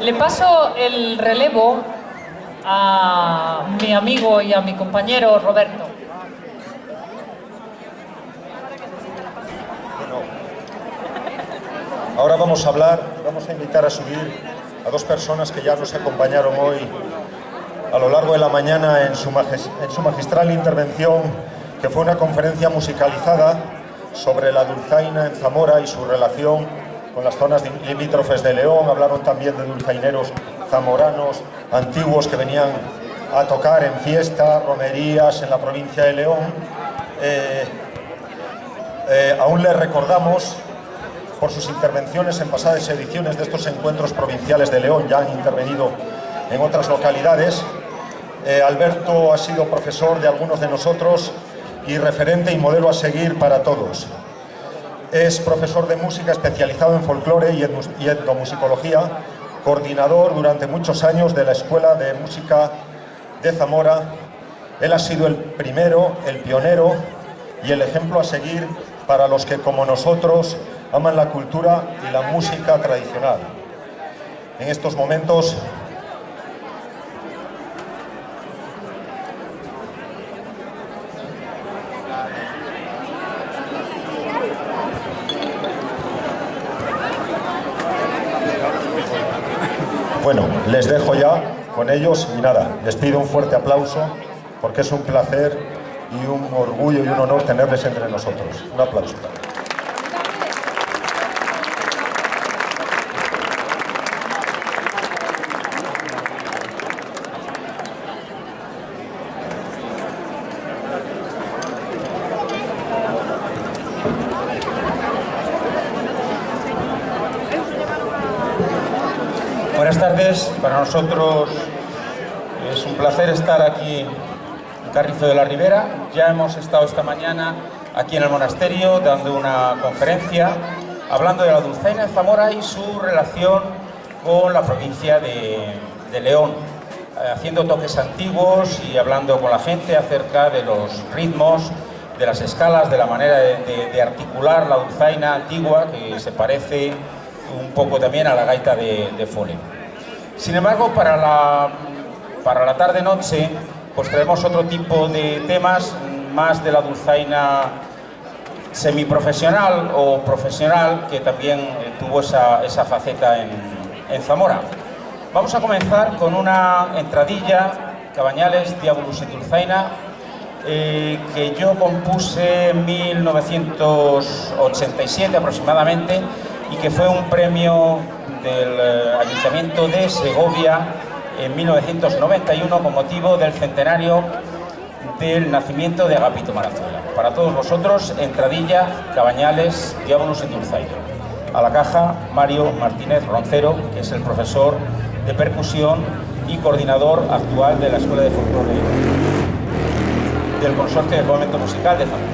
Le paso el relevo a mi amigo y a mi compañero Roberto. ahora vamos a hablar, vamos a invitar a subir a dos personas que ya nos acompañaron hoy a lo largo de la mañana en su, en su magistral intervención, que fue una conferencia musicalizada sobre la dulzaina en Zamora y su relación con las zonas limítrofes de León. Hablaron también de dulzaineros zamoranos antiguos que venían a tocar en fiestas, romerías en la provincia de León. Eh, eh, aún les recordamos por sus intervenciones en pasadas ediciones de estos encuentros provinciales de León, ya han intervenido en otras localidades. Eh, Alberto ha sido profesor de algunos de nosotros y referente y modelo a seguir para todos. Es profesor de música especializado en folclore y etnomusicología, coordinador durante muchos años de la Escuela de Música de Zamora. Él ha sido el primero, el pionero y el ejemplo a seguir para los que, como nosotros, aman la cultura y la música tradicional. En estos momentos Bueno, les dejo ya con ellos y nada, les pido un fuerte aplauso porque es un placer y un orgullo y un honor tenerles entre nosotros. Un aplauso. Para nosotros es un placer estar aquí en Carrizo de la Ribera. Ya hemos estado esta mañana aquí en el monasterio dando una conferencia hablando de la dulzaina de Zamora y su relación con la provincia de, León, eh, haciendo toques antiguos y hablando con la gente acerca de los ritmos, de las escalas, de la manera de, articular la dulzaina antigua que se parece un poco también a la gaita de, de Fole. Sin embargo, para la, para la tarde-noche, pues traemos otro tipo de temas, más de la dulzaina semiprofesional o profesional, que también eh, tuvo esa, faceta en, Zamora. Vamos a comenzar con una entradilla, Cabañales, Diabolus y Dulzaina, eh, que yo compuse en 1987 aproximadamente y que fue un premio del eh, Ayuntamiento de Segovia en 1991 con motivo del centenario del nacimiento de Agapito Marazuela. Para todos vosotros, Entradilla, Cabañales, Diábolos y Dulzaino. A la caja, Mario Martínez Roncero, que es el profesor de percusión y coordinador actual de la Escuela de Folclore del Consorcio de Fomento Musical de Zamora.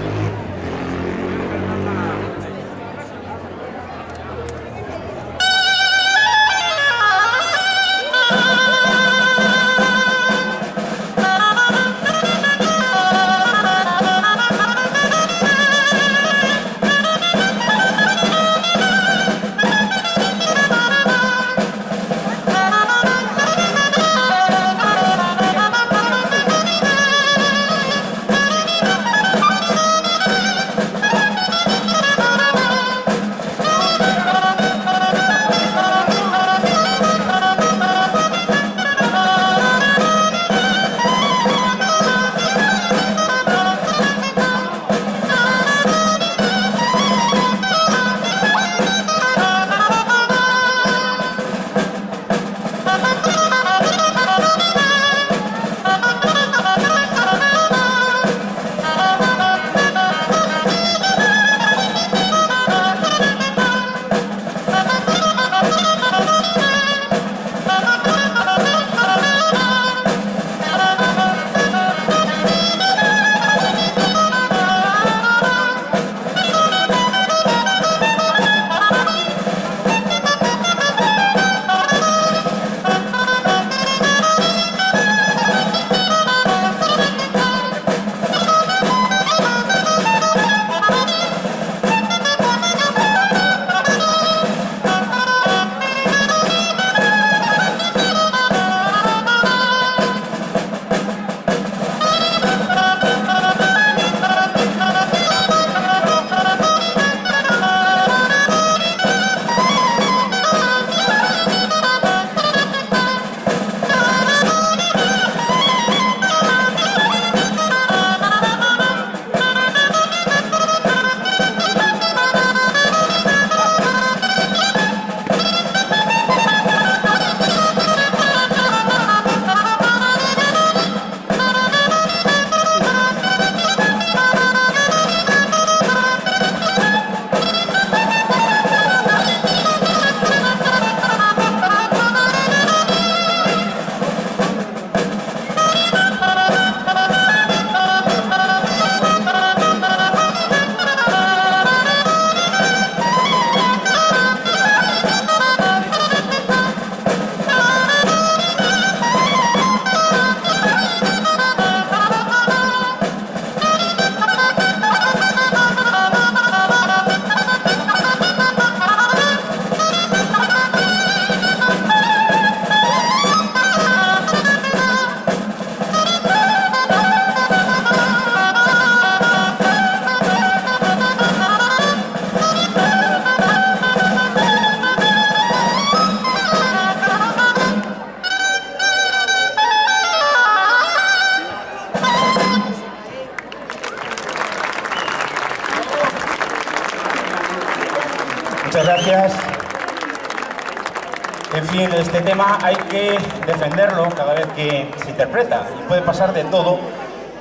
Defenderlo cada vez que se interpreta. Y puede pasar de todo,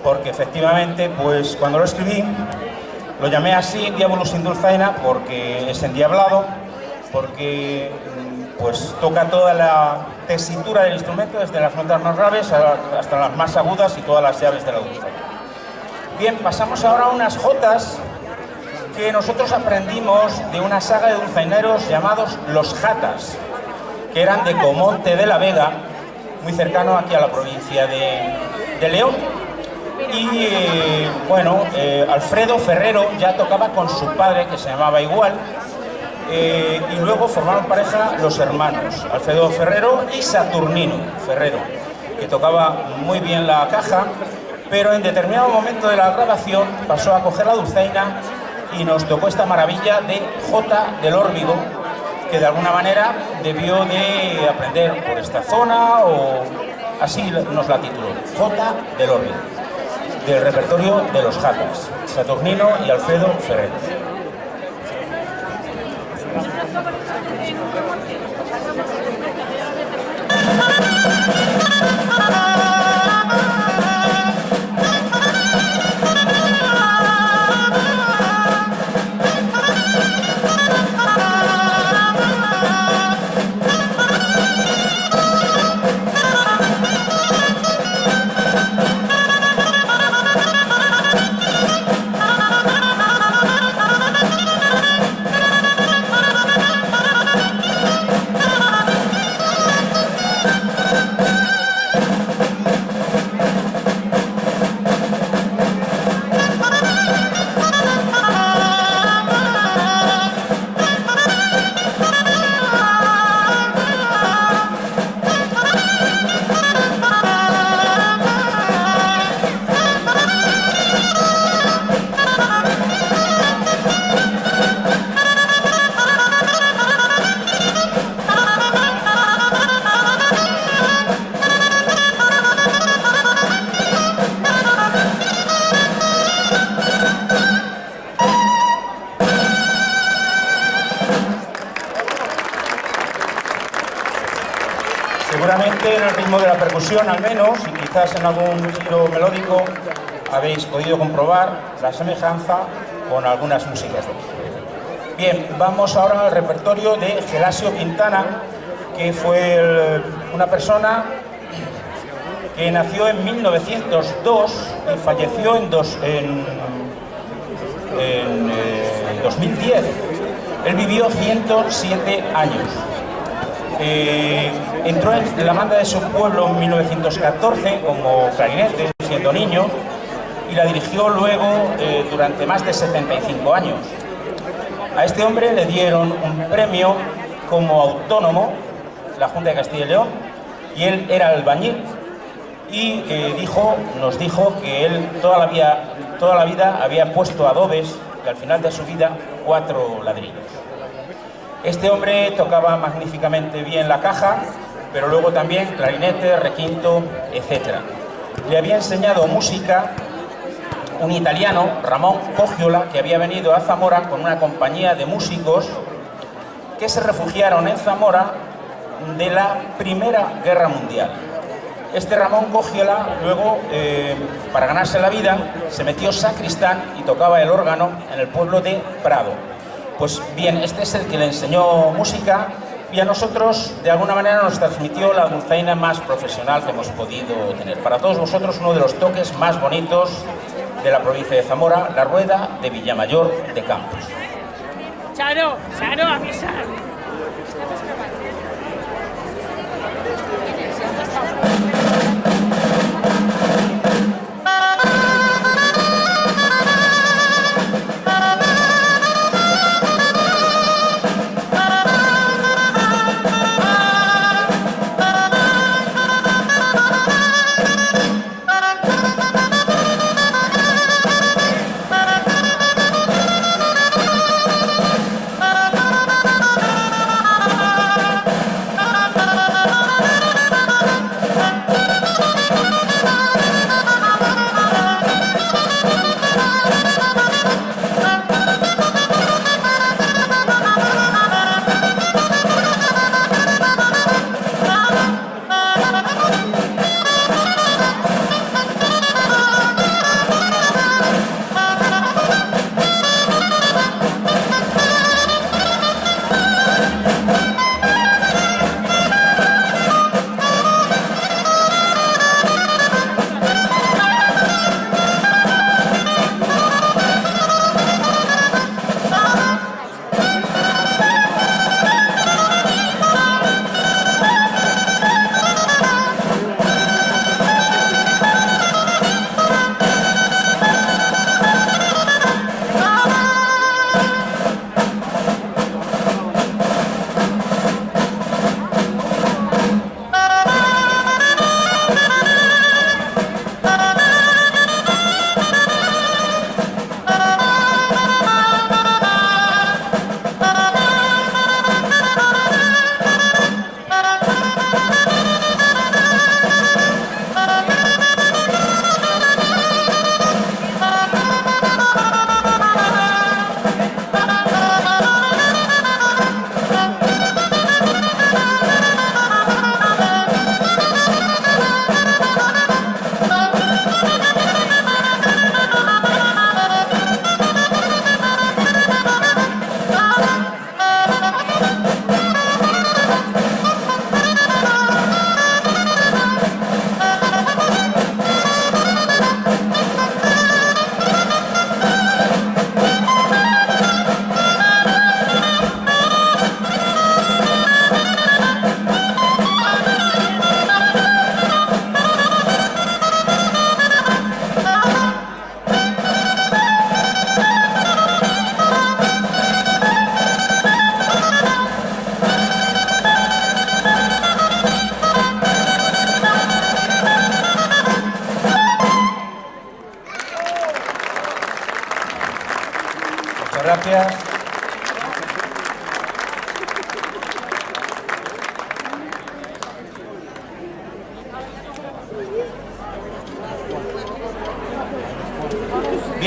porque efectivamente, pues cuando lo escribí, lo llamé así, Diabolus in Dulzaina, porque es endiablado, porque pues toca toda la tesitura del instrumento, desde las notas más graves hasta las más agudas y todas las llaves de la dulzaina. Bien, pasamos ahora a unas jotas que nosotros aprendimos de una saga de dulzaineros llamados Los Jatas, que eran de Comonte de la Vega, muy cercano aquí a la provincia de, León. Y eh, bueno, eh, Alfredo Ferrero ya tocaba con su padre, que se llamaba igual, eh, y luego formaron pareja los hermanos, Alfredo Ferrero y Saturnino Ferrero, que tocaba muy bien la caja, pero en determinado momento de la grabación pasó a coger la dulzaina y nos tocó esta maravilla de J del Órbigo, que de alguna manera debió de aprender por esta zona o así nos la tituló, J del Órbigo, del repertorio de los Jatas, Saturnino y Alfredo Al menos, y quizás en algún giro melódico, habéis podido comprobar la semejanza con algunas músicas de aquí. Bien, vamos ahora al repertorio de Gelasio Quintana, que fue una persona que nació en 1902 y falleció en, 2010. Eh, Él vivió 107 años. Eh, entró en la banda de su pueblo en 1914 como clarinete, siendo niño, y la dirigió luego eh, durante más de 75 años. A este hombre le dieron un premio como autónomo, la Junta de Castilla y León, y él era albañil y eh, dijo, nos dijo que él toda la, vida, toda la vida había puesto adobes y al final de su vida cuatro ladrillos. Este hombre tocaba magníficamente bien la caja, pero luego también clarinete, requinto, etc. Le había enseñado música un italiano, Ramón Cogiola, que había venido a Zamora con una compañía de músicos que se refugiaron en Zamora de la Primera Guerra Mundial. Este Ramón Cogiola luego, eh, para ganarse la vida, se metió sacristán y tocaba el órgano en el pueblo de Prado. Pues bien, este es el que le enseñó música y a nosotros, de alguna manera, nos transmitió la dulzaina más profesional que hemos podido tener. Para todos vosotros, uno de los toques más bonitos de la provincia de Zamora, la rueda de Villamayor de Campos. Charo, Charo, avisar.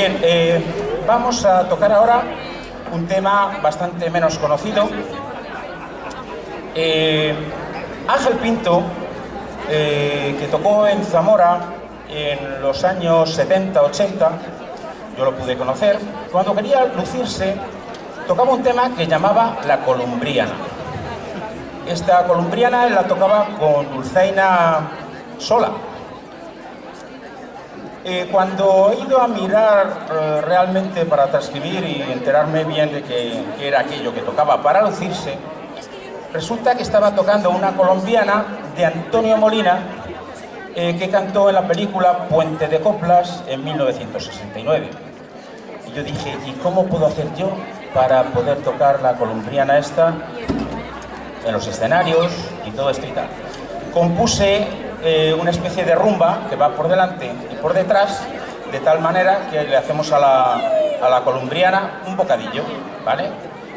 Bien, eh, vamos a tocar ahora un tema bastante menos conocido. Eh, Ángel Pinto, eh, que tocó en Zamora en los años 70-80, yo lo pude conocer, cuando quería lucirse, tocaba un tema que llamaba la columbriana. Esta columbriana la tocaba con dulzaina sola. Eh, cuando he ido a mirar eh, realmente para transcribir y enterarme bien de que, era aquello que tocaba para lucirse, resulta que estaba tocando una colombiana de Antonio Molina eh, que cantó en la película Puente de Coplas en 1969. Y yo dije, ¿y cómo puedo hacer yo para poder tocar la colombiana esta en los escenarios y todo esto y tal? Compuse eh, una especie de rumba que va por delante y por detrás, de tal manera que le hacemos a la, a la colombiana un bocadillo, ¿vale?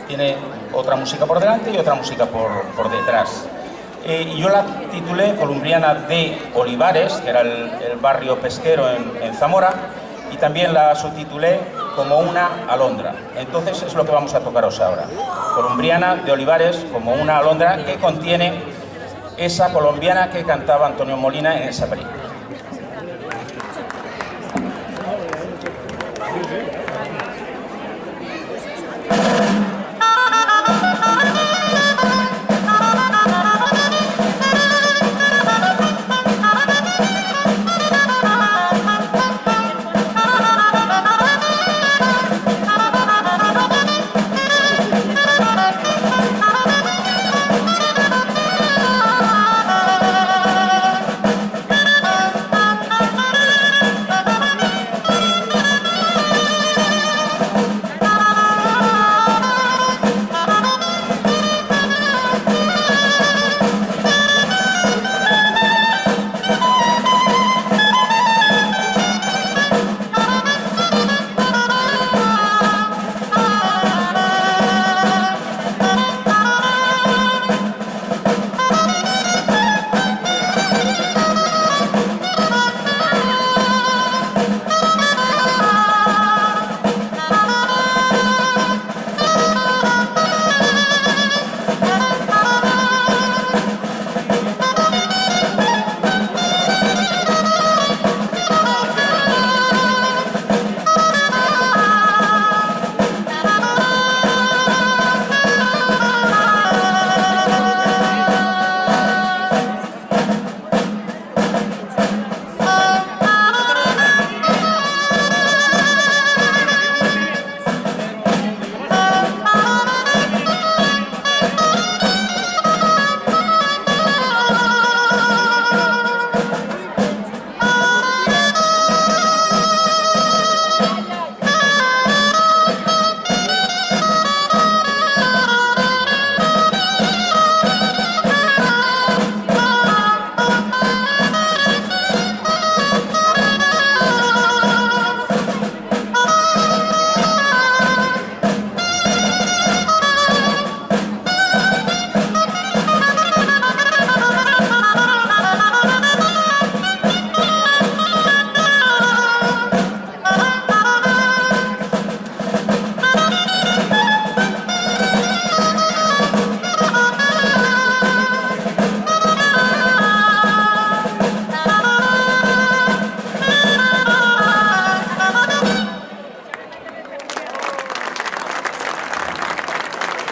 Tiene otra música por delante y otra música por, por detrás. Eh, yo la titulé Columbriana de Olivares, que era el, el barrio pesquero en, en, Zamora, y también la subtitulé como una alondra. Entonces es lo que vamos a tocaros ahora. Columbriana de Olivares como una alondra que contiene esa colombiana que cantaba Antonio Molina en esa película.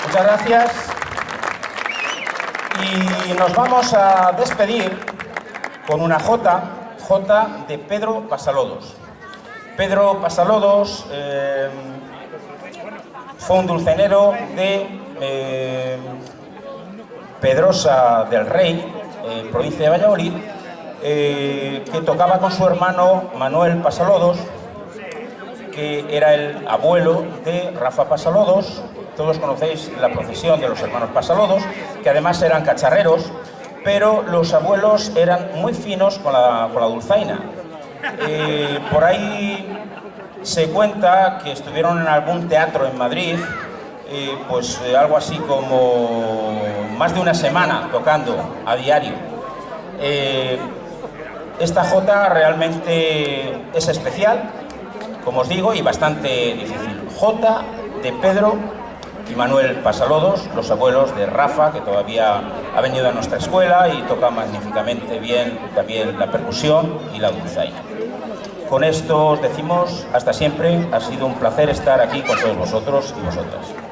Muchas gracias. Y nos vamos a despedir con una J, J de Pedro Pasalodos. Pedro Pasalodos eh, fue un dulcenero de eh, Pedrosa del Rey, eh, provincia de Valladolid, que tocaba con su hermano Manuel Pasalodos, que era el abuelo de Rafa Pasalodos, todos conocéis la procesión de los hermanos Pasalodos, que además eran cacharreros, pero los abuelos eran muy finos con la, con la dulzaina. Por ahí se cuenta que estuvieron en algún teatro en Madrid, pues eh, algo así como más de una semana tocando a diario. Eh, esta jota realmente es especial, como os digo, y bastante difícil. Jota de Pedro y Manuel Pasalodos, los abuelos de Rafa, que todavía ha venido a nuestra escuela y toca magníficamente bien también la percusión y la dulzaina. Con esto os decimos hasta siempre, ha sido un placer estar aquí con todos vosotros y vosotras.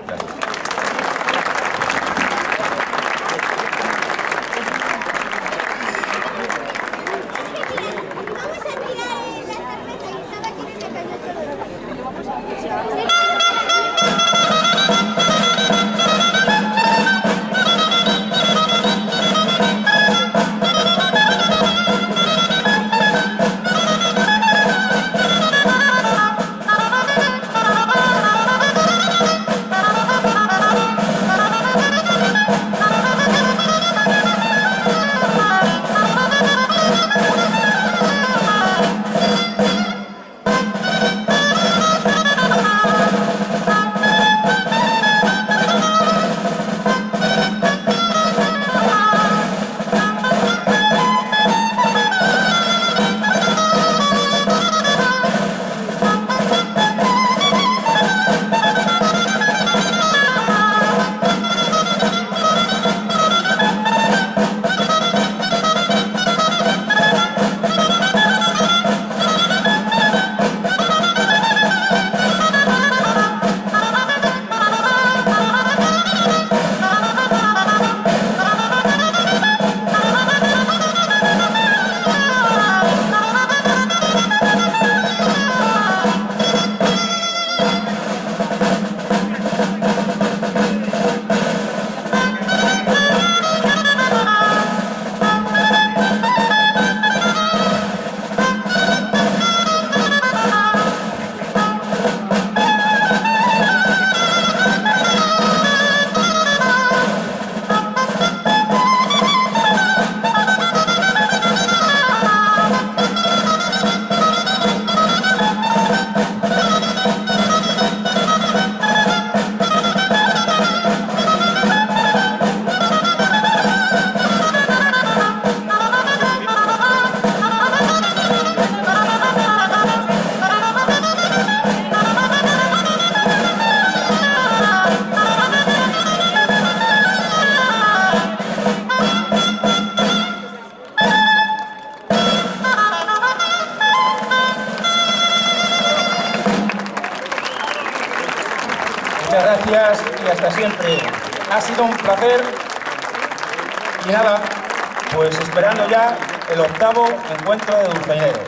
Ha sido un placer. Y nada, pues esperando ya el octavo encuentro de dulzaineros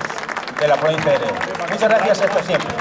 de la provincia de León. Muchas gracias hasta siempre.